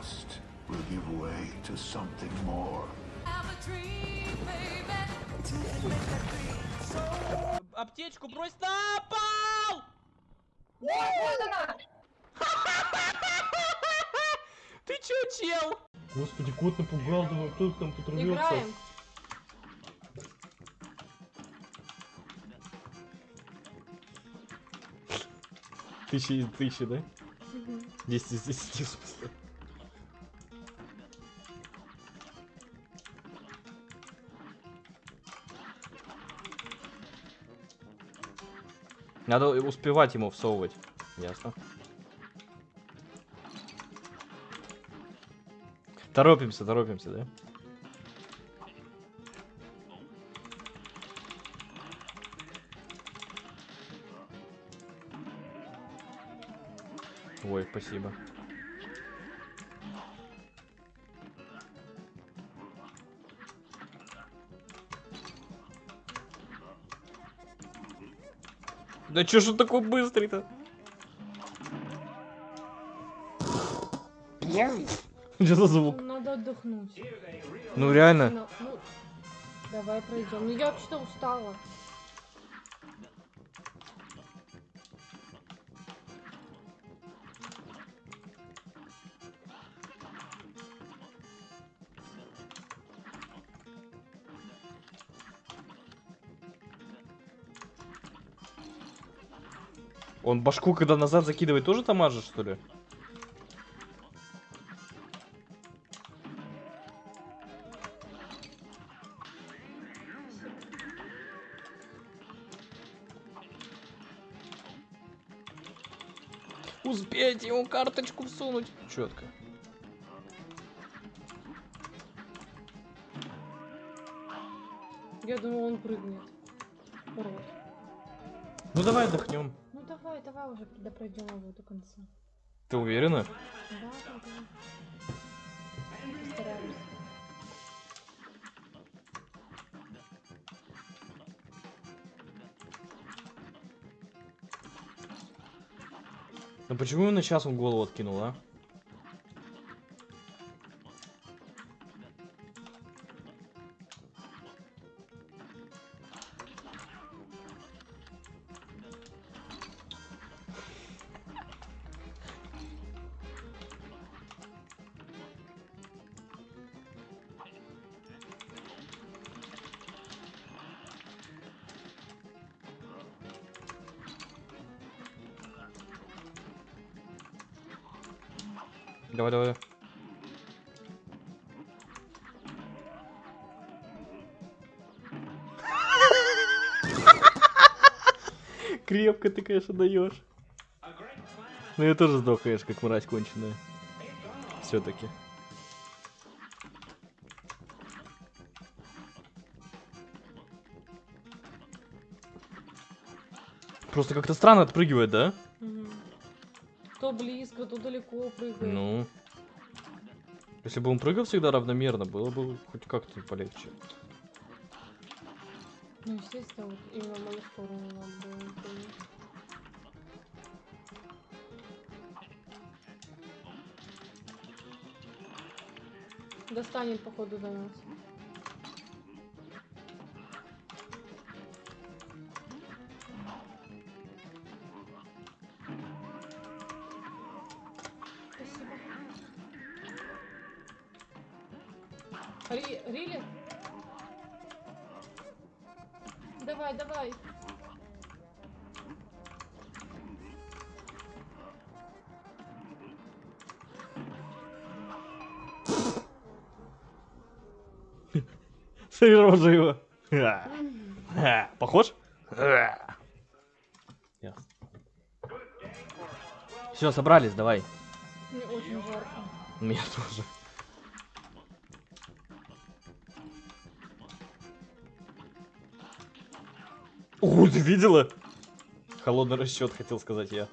trust will give way to something more. Аптечку брось на пол! Ты чё, чел? Господи, кот напугал, думаю, кто там. Играем. Тысяча из тысячи, да? 10 из 10 в Надо успевать ему всовывать. Ясно. Торопимся, торопимся, да? Ой, спасибо. Да чё ж он такой быстрый-то? Что за звук? Надо отдохнуть. Ну реально. Ну, ну, давай пройдем. Ну я вообще-то устала. Он башку, когда назад закидывает, тоже тамажит, что ли? Успеть ему карточку всунуть. Четко. Я думала, он прыгнет. Ну давай отдохнем. Ну давай, уже да пройдем его до конца. Ты уверена? Да, да, да. Постараемся. Ну почему именно сейчас он голову откинул, а? Давай, давай. Крепко ты, конечно, даешь. Ну я тоже сдох, конечно, как мразь конченая. Все-таки. Просто как-то странно отпрыгивает, да? То близко, то далеко прыгает. Ну. Если бы он прыгал всегда равномерно, было бы хоть как-то полегче. Ну, естественно, вот именно мою сторону надо было. Достанет, походу, до нас. Ри- Рили? Давай, давай. Сыро живо. Похож? Все, собрались, давай. Мне очень жарко. Меня тоже. О, ты видела? Холодный расчет, хотел сказать я.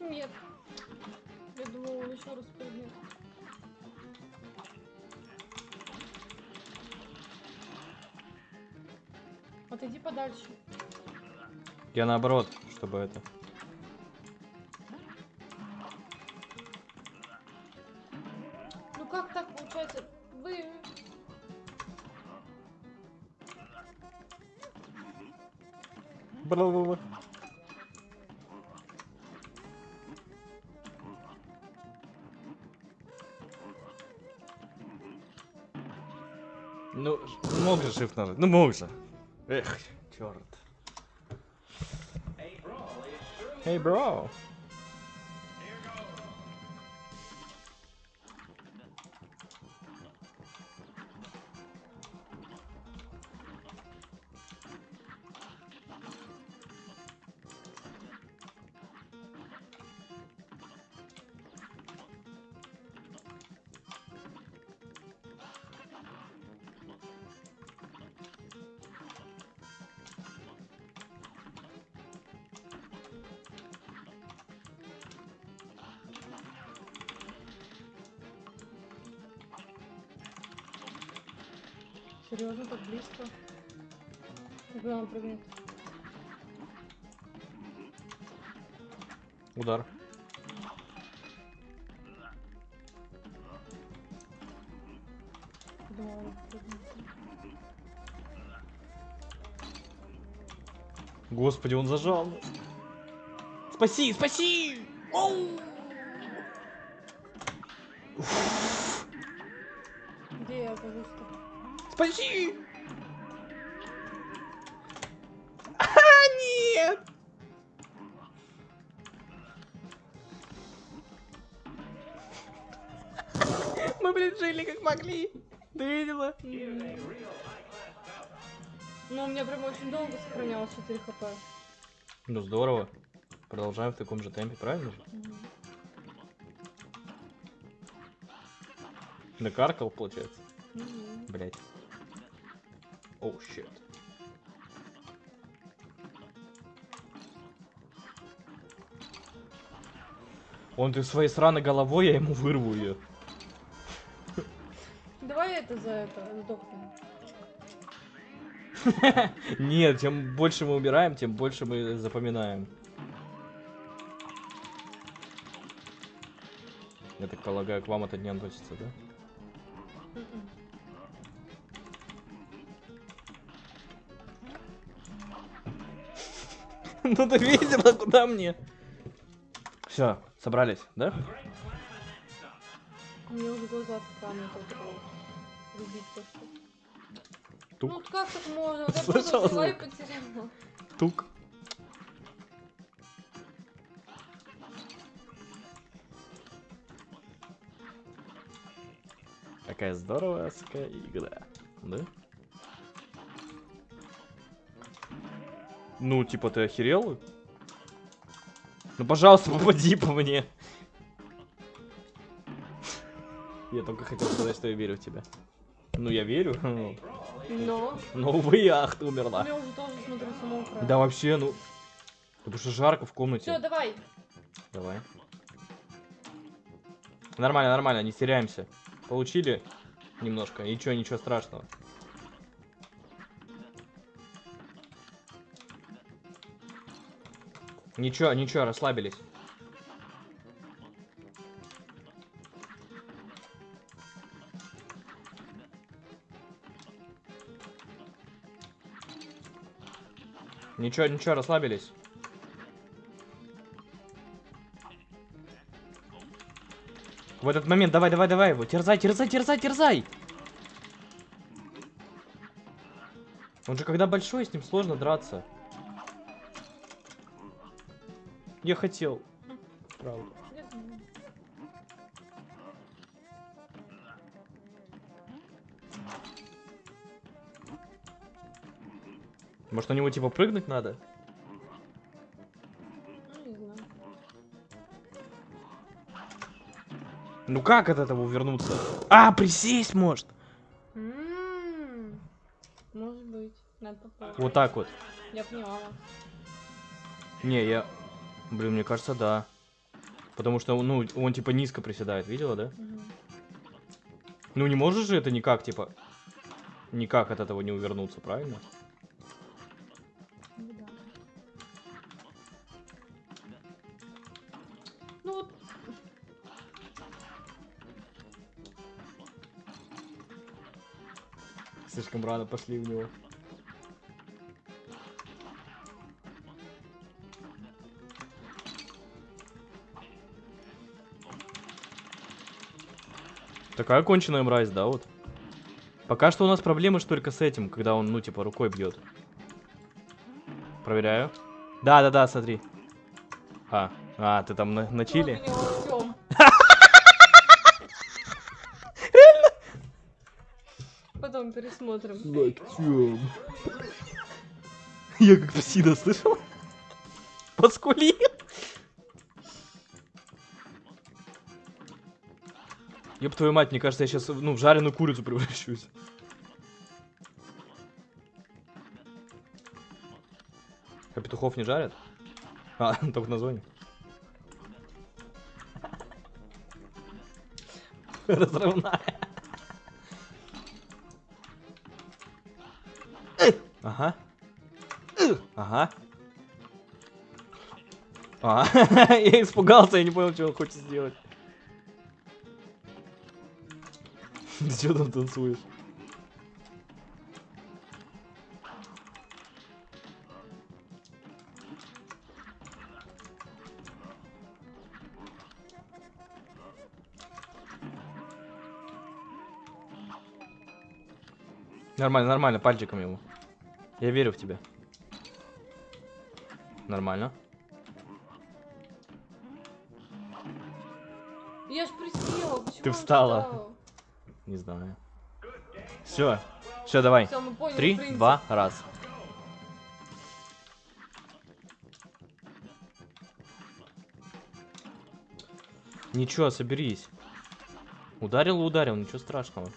Нет. Я думала, он. Отойди подальше. Я наоборот, чтобы это... Ну как так получается? Вы... Бла-бла-бла. Ну, мог же shift нажать. Ну мог же. Эх, черт. Hey bro! Серьезно, так близко? Когда он прыгнет? Удар. Думала. Господи, он зажал. Спаси, спаси! Где я окажусь-то? Спаси! А, нет! Мы, блин, жили как могли. Ты видела? Ну, у меня прям очень долго сохранялось 4 хп. Ну, здорово. Продолжаем в таком же темпе, правильно же? Накаркал, получается. Блять. Оу, щит. Он ты своей сраной головой, я ему вырву ее. Давай это за это сдохнем. Нет, чем больше мы убираем, тем больше мы запоминаем. Я так полагаю, к вам это не относится, да? Ну ты видела, куда мне? Все, собрались, да? Мне уже глаза от экрана только любить то, что... Тук. Ну вот как так можно? Вот я просто взяла и потеряла. Тук. Какая здоровая игра, да? Ну, типа, ты охерел? Ну, пожалуйста, попади по мне. Я только хотел сказать, что я верю в тебя. Ну, я верю. Но Но, увы, ах, ты умерла. меня уже тоже, смотрю, самоуправ. Да вообще, ну... Потому что жарко в комнате. Все, давай. Давай. Нормально, нормально, не теряемся. Получили немножко, ничего, ничего страшного. Ничего, ничего, расслабились. Ничего, ничего, расслабились. В этот момент давай, давай, давай его. Терзай, терзай, терзай, терзай. Он же когда большой, с ним сложно драться. Я хотел. Правда. Может на него типа прыгнуть надо? Ну, как от этого увернуться? А, присесть может. М, Может быть. Надо попробовать. Вот так вот. Я поняла. Не, я... Блин, мне кажется, да. Потому что, ну, он типа низко приседает, видела, да? Угу. Ну, не можешь же это никак, типа, никак от этого не увернуться, правильно? Ну ну Слишком рано пошли в него. Такая конченая мразь, да, вот. Пока что у нас проблемы ж только с этим, когда он, ну, типа, рукой бьет. Проверяю. Да, да, да, смотри. А, а, ты там на, на чили? Потом пересмотрим. Я как псина слышал? Поскули. Ёб твою мать, мне кажется, я сейчас, ну, в жареную курицу превращусь. А петухов не жарят? А, только на зоне. Разрывная. Ага. Ага. А, я испугался, я не понял, что он хочет сделать. Ты что там танцуешь? Нормально, нормально, пальчиком ему. Я верю в тебя. Нормально. Я ж присела. Ты он встала. Не знаю. Все. Все, давай. Всё, поняли Три, принцип. два, раз. Ничего, соберись. Ударил, ударил, ничего страшного.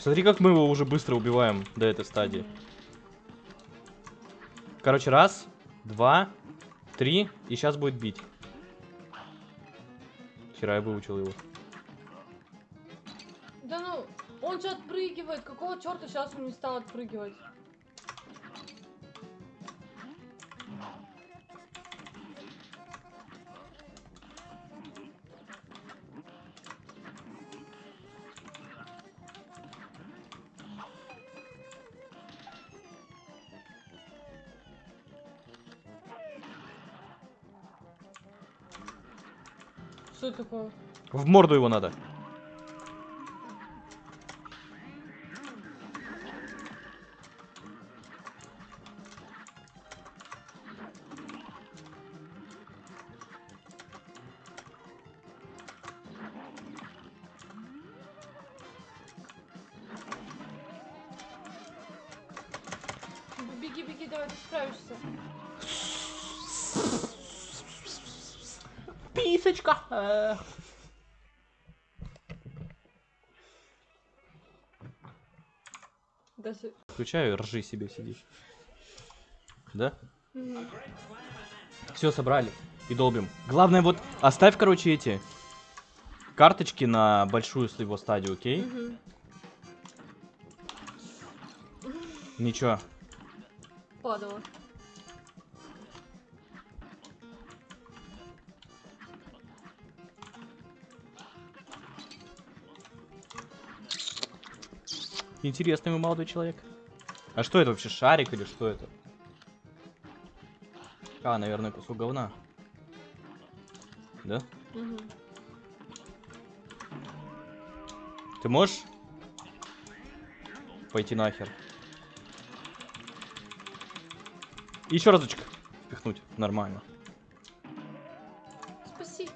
Смотри, как мы его уже быстро убиваем до этой стадии. Короче, раз, два, три, и сейчас будет бить. Вчера я выучил его. Да ну, он же отпрыгивает. Какого черта сейчас он не стал отпрыгивать? Что это такое? В морду его надо. Беги, беги, давай, ты справишься. Писочка. Даже... Включаю, ржи себе сидишь. Да? Все, собрали. И долбим. Главное, вот оставь, короче, эти карточки на большую его стадию, окей? Ничего. Падала. Интересный вы молодой человек. А что это вообще, шарик или что это? А, наверное, кусок говна. Да? Мгм. Ты можешь пойти нахер? Еще разочек впихнуть. Нормально. Спаси.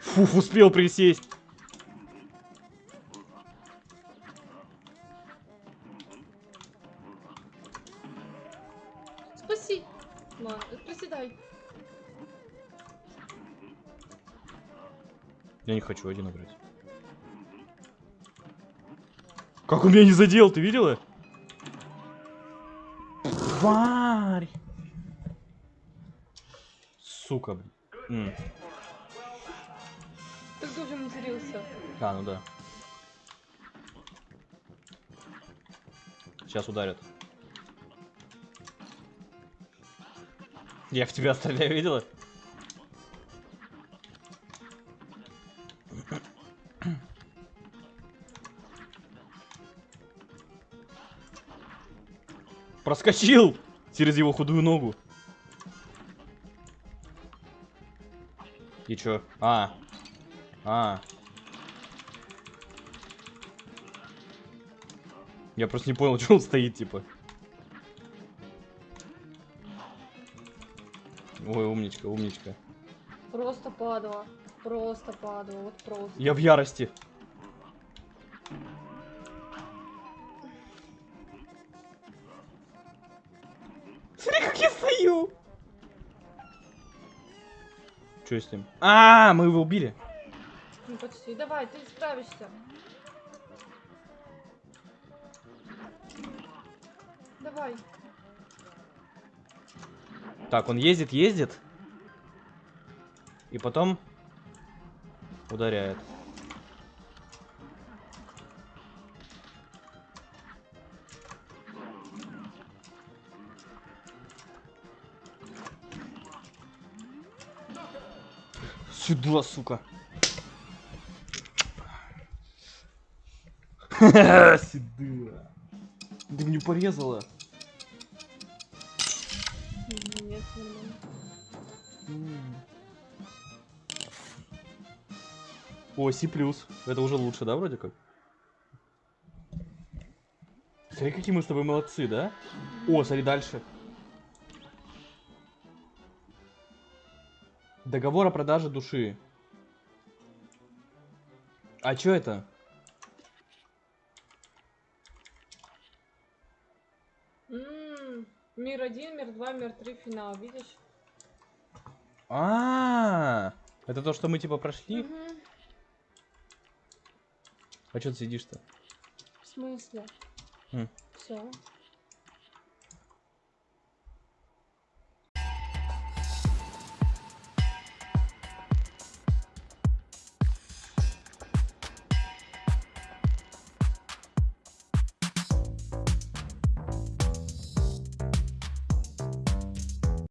Фуф, успел присесть. Хочу один играть. Как он меня не задел, ты видела? Тварь! Сука, блин. М. Так ты уже матерился. А, ну да. Сейчас ударят. Я в тебя стреляю, видела? Проскочил через его худую ногу. И чё? А. А. Я просто не понял, что он стоит, типа. Ой, умничка, умничка. Просто падала. Просто падала, вот просто. Я в ярости. Что с ним? А, мы его убили. Ну почти. Давай, ты справишься. Давай. Так, он ездит, ездит. И потом ударяет. Сюда, сука. Сюда. Ты мне порезала. Нет, нормально. О, C+. Это уже лучше, да, вроде как? Смотри, какие мы с тобой молодцы, да? О, смотри дальше. Договор о продаже души. А чё это? М, Мир один, мир два, мир три, финал, видишь? А, это то, что мы типа прошли? Мгм. А чё ты сидишь-то? В смысле? М. Все.